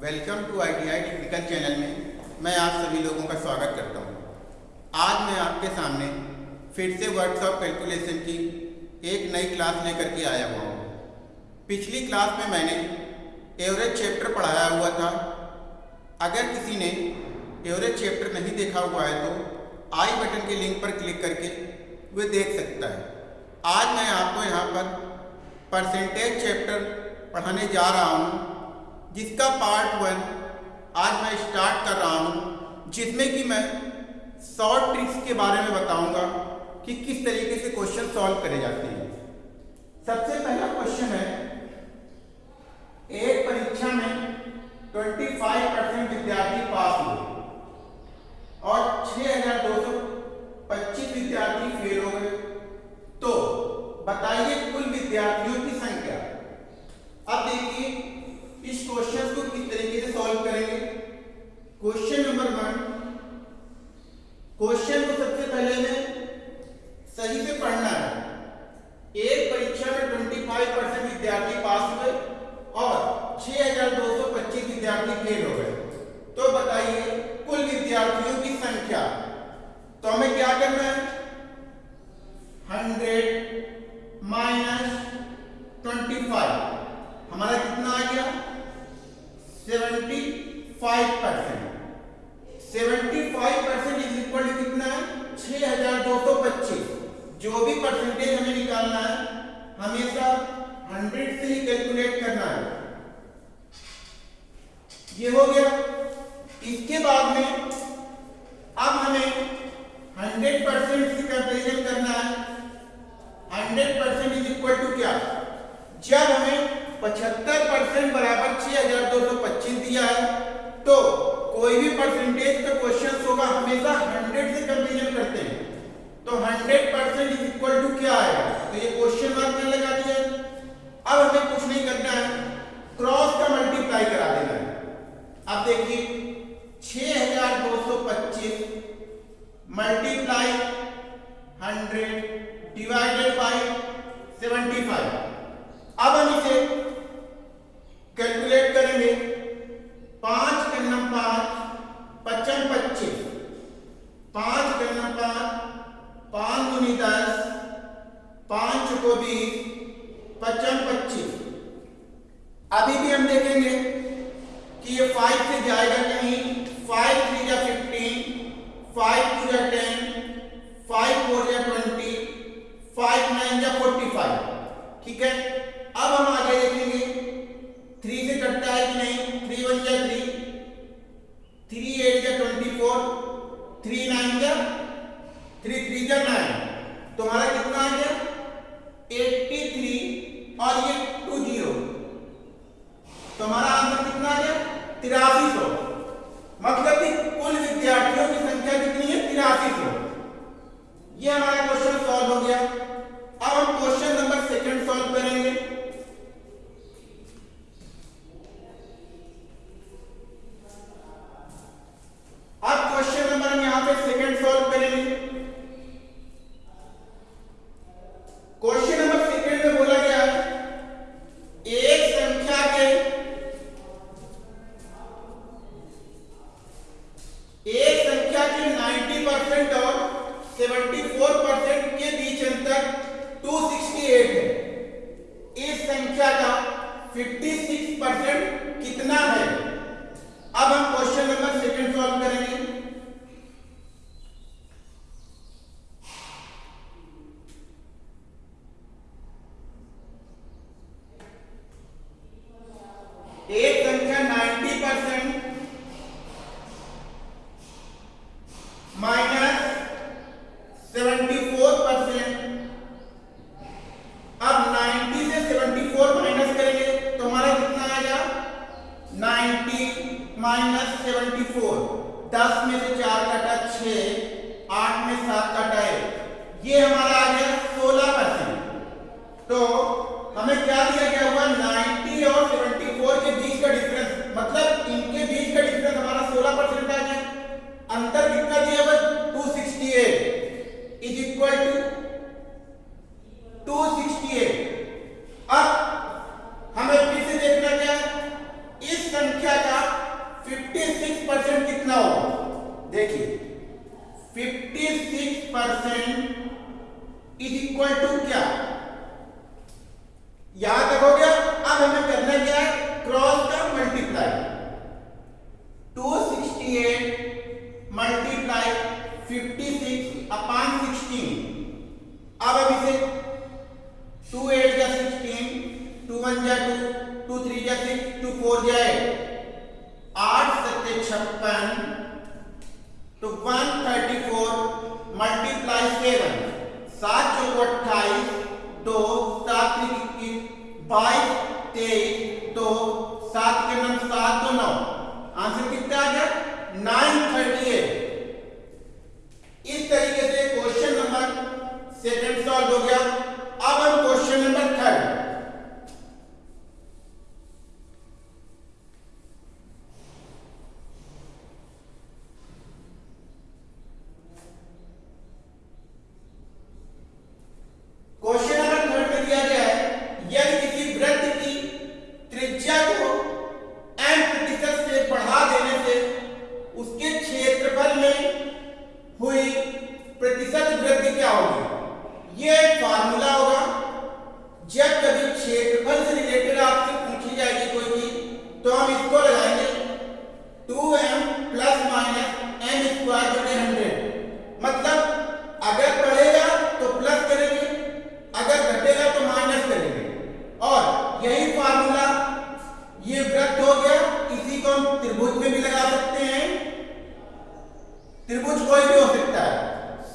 Welcome to I T I technical channel में मैं आप सभी लोगों का स्वागत करता हूँ। आज मैं आपके सामने फिर से वर्कशॉप कैलकुलेशन की एक नई क्लास लेकर के आया हुआ हूँ। पिछली क्लास में मैंने एवरेज चैप्टर पढ़ाया हुआ था। अगर किसी ने एवरेज चैप्टर नहीं देखा हुआ है तो आई बटन के लिंक पर क्लिक करके वे देख सकता है। आज मैं आपको यहाँ पर परसेंटेज चैप्टर पढ़ाने जा रहा हूँ। जिसका पार्ट वन आज मैं स्टार्ट कर रहा हूँ जिसमें कि मैं शॉर्ट ट्रिक्स के बारे में बताऊँगा कि किस तरीके से क्वेश्चन सॉल्व करे जाते हैं। सबसे पहला क्वेश्चन है एक परीक्षा में 25 परसेंट विद्यार्थी पास हुए और 6,225 विद्यार्थी फेल हो गए। तो बताइए कुल विद्यार्थियों की संख्या अब देखिए इस क्वेश्चन को किस तरीके से सॉल्व करेंगे क्वेश्चन नंबर वन क्वेश्चन को सबसे पहले हमें सही से पढ़ना है। एक परीक्षा में 25 परसेंट विद्यार्थी पास हुए और 6,225 विद्यार्थी फेल हो गए। तो बताइए कुल विद्यार्थियों की संख्या। तो हमें क्या करना है? 100 माइनस 25 हमारा कितना आ गया? 75 percent seventy five percent is equal to कितना है? छह हज़ार दो सौ पच्चीस। जो भी परसेंटेज हमें निकालना है, हमेशा हंड्रेड से ही कैलकुलेट करना है। ये हो गया। इसके बाद में अब हमें हंड्रेड परसेंट से कंपेरिजन करना है। Hundred percent is equal to क्या? जब हमें पचहत्तर परसेंट बराबर छह हज़ार दो सौ पच्चीस दिया है तो कोई भी परसेंटेज का क्वेश्चन होगा, हमेशा हंड्रेड से कंपेरिजन करते हैं। तो hundred percent is equal to क्या आएगा तो ये क्वेश्चन मार्क में लगा दिया अब हमें कुछ नहीं करना है। क्रॉस का मल्टीप्लाई करा देना है। अब देखिए, छह हज़ार दो सौ पच्चीस multiply hundred divided by seventy five अब हम इसे कैलकुलेट करेंगे पाँच करना पाँच पचम पच्चीस पाँच करना पाँच पाँच गुनी दस पाँच को बीस पचम पच्चीस अभी भी हम देखेंगे कि ये फाइव से जाएगा नहीं फाइव थ्री या फिफ्टीन फाइव टू या टेन फाइव फोर या ट्वेंटी फाइव नाइन या फोर्टी फाइव ठीक है अब हम आगे देखेंगे थ्री से कटता है कि नहीं थ्री वन या थ्री थ्री एट या ट्वेंटी फोर थ्री नाइन या थ्री थ्री या नाइन तुम्हारा कितना आ गया एट्टी थ्री और ये टू ज़ीरो तुम्हारा आंसर कितना आ गया तिरासी सौ। मतलब कि कुल विद्यार्थियों की संख्या कितनी है? तिरासी सौ। यह हमारा क्वेश्चन सॉल्व हो गया। अब हम क्वेश्चन तेईस दो सात दो नौ आंसर कितना आ गया नाइन थर्टी एट इस तरीके से क्वेश्चन नंबर सेकंड सॉल्व हो गया अब हम question number third question number third में दिया गया है यदि किसी वृत्त की त्रिज्या को m प्रतिशत से बढ़ा देने से उसके क्षेत्रफल में हुई प्रतिशत वृद्धि क्या होगी ये एक फार्मूला होगा जब कभी क्षेत्रफल से रिलेटेड आपसे पूछी जाएगी कोई चीज़ तो हम इसको लगाएँगे 2m plus minus M square बटे हंड्रेड मतलब अगर बढ़ेगा तो प्लस करेंगे अगर घटेगा तो माइनस करेंगे और यही फार्मूला ये वृत्त हो गया इसी को हम त्रिभुज में भी लगा सकते हैं त्रिभुज कोई भी हो सकता है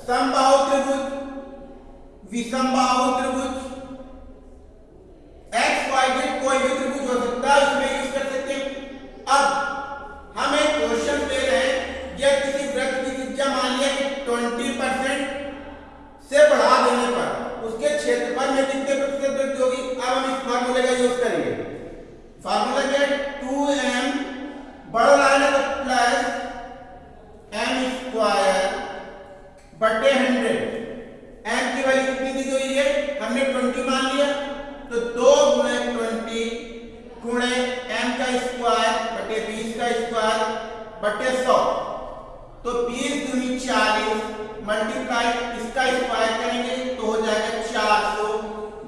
समबाहु त्रिभुज विषमबाहु त्रिभुज। एक्स वाई जेड कोई भी त्रिभुज हो सकता है, उसमें यूज़ कर सकते हैं। अब हम क्वेश्चन दे रहे हैं यह किसी वृत्त की त्रिज्या मान लिया कि 20 परसेंट से बढ़ा देने पर, उसके क्षेत्रफल में कितने प्रतिशत वृद्धि होगी? अब हम इस फार्मूले का यूज़ करेंगे। फार्मूला क्या है? टू एम बड़ा लाइन प्लस एम स्क्वायर बटे हंड्रेड कितनी दी हुई है? हमने ट्वेंटी मान लिया। तो दो गुणे ट्वेंटी गुणे एम का स्क्वायर बटे बीस का स्क्वायर बटे सौ। तो बीस दूनी चालीस मल्टीप्लाई इसका स्क्वायर करेंगे तो हो जाएगा चार सौ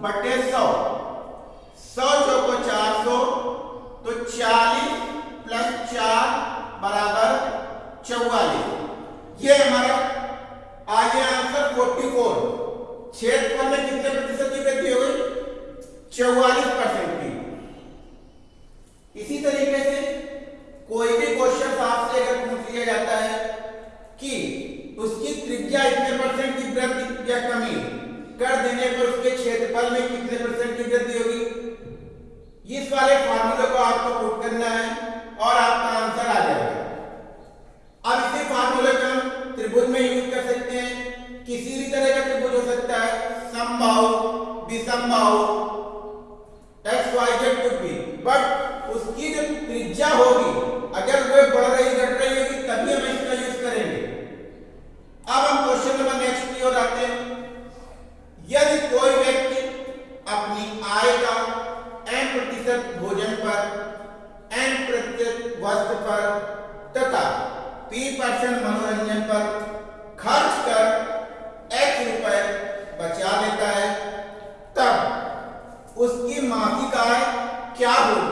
बटे सौ। सौ चौको चार सौ तो चालीस प्लस चार बराबर चौवालीस। ये हमारा आ गया आंसर फोर्टी फोर क्षेत्रफल में कितने प्रतिशत की वृद्धि हो गई? चौवालीस परसेंट की। इसी तरीके से कोई भी क्वेश्चन आपसे अगर पूछ लिया जाता है कि उसकी त्रिज्या इतने परसेंट की वृद्धि या कमी कर देने पर उसके क्षेत्रफल में कितने परसेंट की वृद्धि होगी? इस वाले फार्मूले को आपको पुट करना है और आपका आंसर आ जाएगा। समबाहु विषमबाहु एक्स वाई जेड कुछ भी बट उसकी जो त्रिज्या होगी, अगर वह बढ़ रही, घट रही होगी, तभी हम इसका यूज़ करेंगे। अब हम क्वेश्चन नंबर नेक्स्ट की ओर आते हैं। यदि कोई व्यक्ति अपनी आय का एन प्रतिशत भोजन पर एन प्रतिशत वस्त्र पर तथा पी परसेंट मनोरंजन पर खर्च कर एक्स रुपए बचा लेता है तब उसकी मासिक आय क्या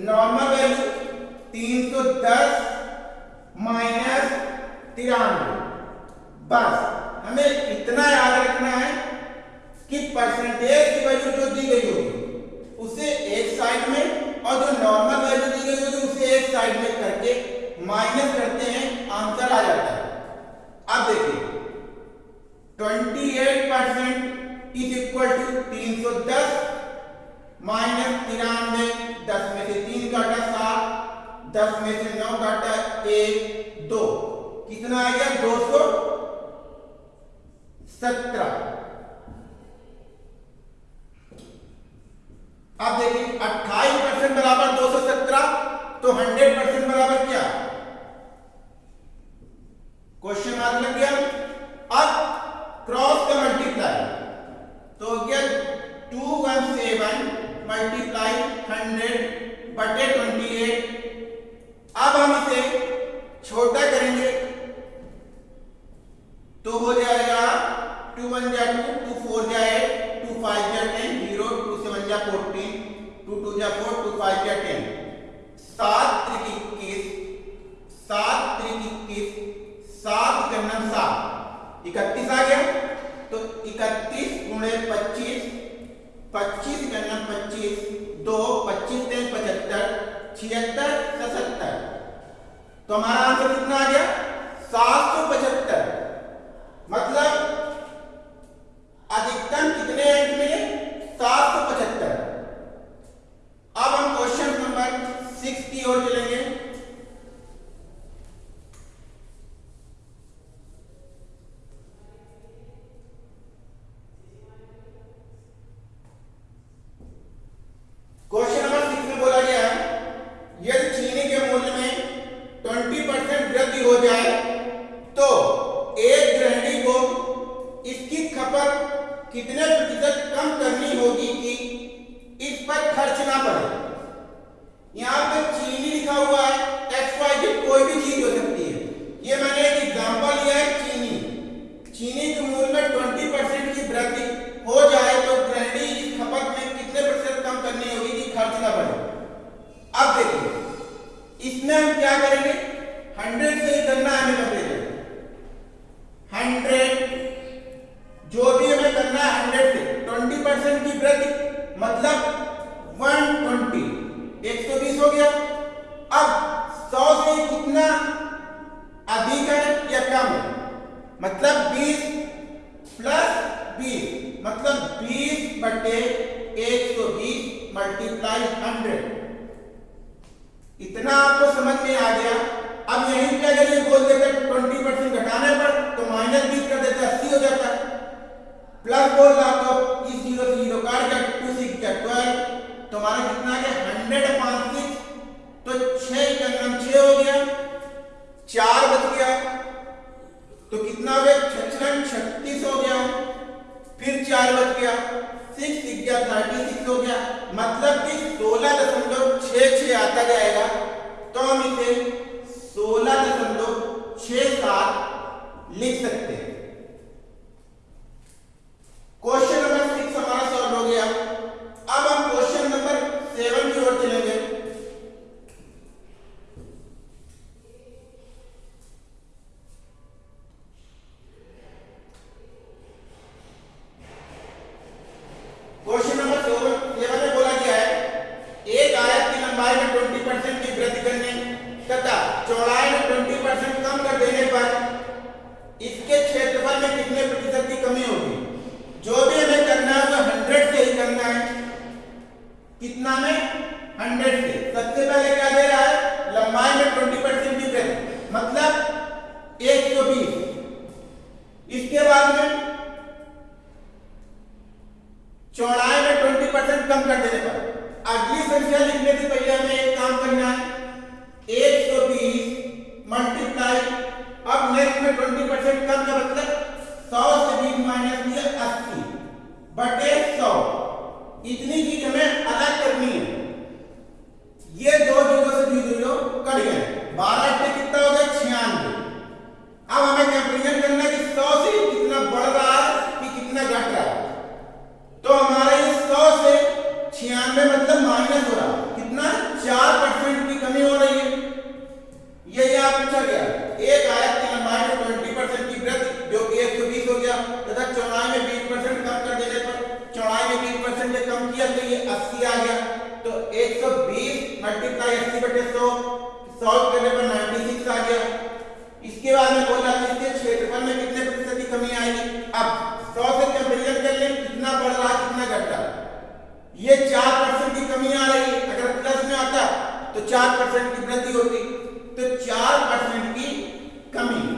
नॉर्मल वैल्यू तीन सौ दस माइनस तिरानवे। बस, हमें इतना याद रखना है कि परसेंटेज की वैल्यू जो दी गई होगी, उसे एक साइड में और जो नॉर्मल वैल्यू दी गई होगी, उसे एक साइड में करके माइनस करते हैं आंसर आ जाता है। अब देखिए 28 परसेंट इज़ इक्वल टू तीन सौ दस माइनस तिरानवे, दस में से तीन काटा सात, दस में से नौ काटा एक, दो। कितना आ गया? दो सौ सत्रह। अब देखिए, अट्ठाईस परसेंट बराबर दो सौ सत्रह तो हंड्रेड परसेंट बराबर क्या? क्वेश्चन आज लग गया? क्या करेंगे? हंड्रेड से छह का नाम छह हो गया, चार बच गया तो कितना हो गया छत्तीस हो गया, फिर चार बच गया सिक्स गया थर्टी सिक्स हो गया मतलब कि सोलह दशमलव छह छह आता जाएगा तो हम इसे सोलह दशमलव छह सात लिख सकते हैं क्वेश्चन नंबर सिक्स हमारा सॉल्व हो गया अब हम क्वेश्चन नंबर सेवन की ओर चलेंगे क्वेश्चन नंबर सेवन में बोला गया है एक आयत की लंबाई में 20 परसेंट की वृद्धि करने तथा चौड़ाई में 20 परसेंट कम कर देने पर इसके क्षेत्रफल में कितने प्रतिशत की कमी होगी जो भी हमें करना है वो हंड्रेड से ही करना है कितना में हंड्रेड से सबसे पहले क्या दे रहा है लंबाई में 20 परसेंट की वृद्धि मतलब एक सौ बीस इसके बाद में चौड़ाई में ट्वेंटी परसेंट कम कर देने पर अगली संख्या लिखने से पहले हमें एक काम करना है एक सौ बीस मल्टीप्लाई अब नेक्स्ट में ट्वेंटी परसेंट कम का मतलब सौ से बीस माइनस किया अस्सी बटे सौ इतनी चीज़ हमें अलग करनी है ये दो ज़ीरो से ज़ीरो ज़ीरो कट गए बारह से कितना हो गया छियानवे अब हमें कंपेरिजन करना है कि सौ से कितना बढ़ रहा है कि कितना घट रहा है तो हमारा ये सौ से छियानवे मतलब माइनस हो रहा। कितना? चार परसेंट की कमी हो रही है। ये यहाँ पूछा गया। एक आयत की लंबाई में ट्वेंटी परसेंट की वृद्धि, जो कि एक सौ बीस हो गया, तथा चौड़ाई में बीस परसेंट कम कर देने पर चौड़ाई में बीस परसेंट कम किया तो ये अस्सी आ गया। तो एक सौ बीस मल्टीप्लाई अस्सी बटे सौ सॉल्व करने पर नाइन्टी सिक्स आ गया। इसके बाद में बोला क्षेत्रफल में कितने प्रतिशत की कमी आएगी? अब सौ से कंपेरिजन कर लें कितना बढ़ रहा कितना घट रहा ये चार परसेंट की कमी आ रही है। अगर प्लस में आता तो चार परसेंट की वृद्धि होती। तो चार परसेंट की कमी।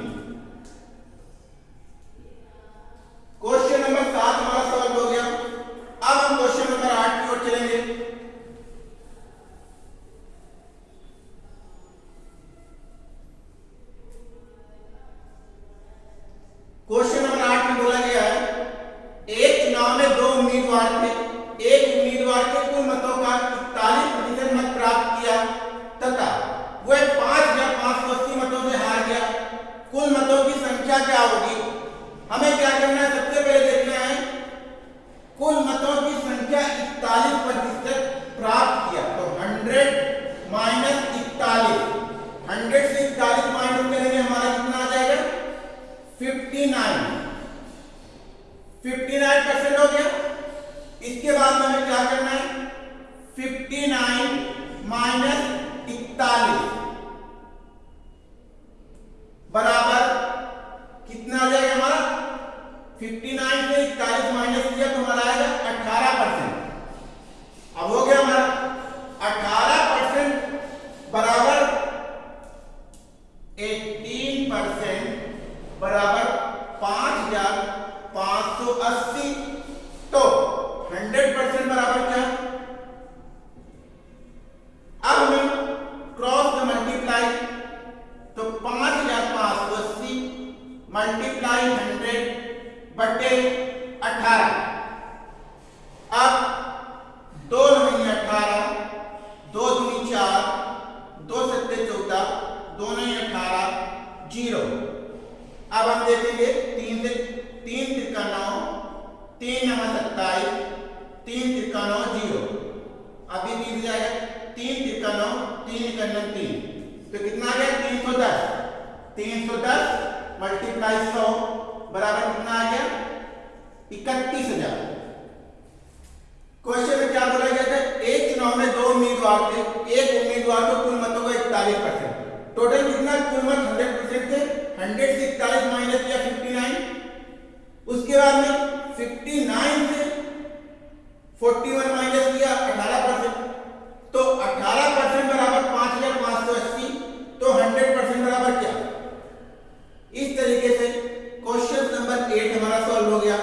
15 तीन नवा सत्ताईस, तीन तिरका नौ ज़ीरो अभी बीत जाएगा तीन तिरका नौ तीन इक्यानवे तीन। तो कितना आ गया? तीन सौ दस। तीन सौ दस मल्टीप्लाई सौ, बराबर कितना आ गया? इकतीस हज़ार। क्वेश्चन में क्या बोला गया था? एक चुनाव में दो उम्मीदवार थे, एक उम्मीदवार को कुल मतों का इकतालीस परसेंट। टोटल कितना? कुल मत हंड्रेड परसेंट थे। हंड्रेड से इकतालीस माइनस किया फिफ्टी नाइन उसके बाद में फिफ्टी नाइन से फोर्टी वन माइनस किया अठारह परसेंट। तो अठारह परसेंट बराबर पाँच हज़ार पाँच सौ अस्सी तो हंड्रेड परसेंट बराबर क्या? इस तरीके से क्वेश्चन नंबर एट हमारा सॉल्व हो गया।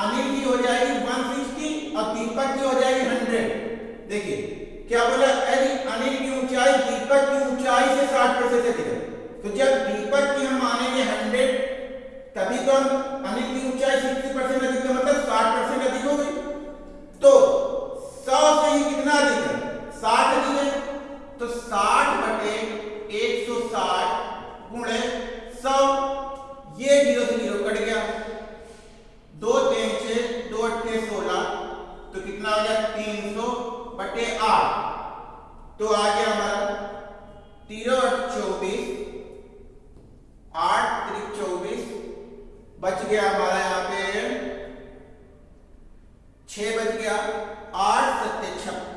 अनिल की हो जाएगी 160 और दीपक की हो जाएगी 100 देखिए, क्या बोला? अरे, अनिल की ऊंचाई दीपक की ऊंचाई से 60 प्रतिशत है तो जब दीपक की हम मानेंगे 100 तभी तो हम अनिल की ऊंचाई 60 परसेंट अधिक है मतलब 60 परसेंट अधिक हो गई। तो सौ से ही कितना अधिक है? 60 अधिक है। तो साठ बटे कितना हो गया तीन सौ बटे आठ। तो आ गया हमारा तीनों चौबीस, आठ त्रिक चौबीस, बच गया हमारा यहाँ पे छ बच गया आठ सत्य छप्पन।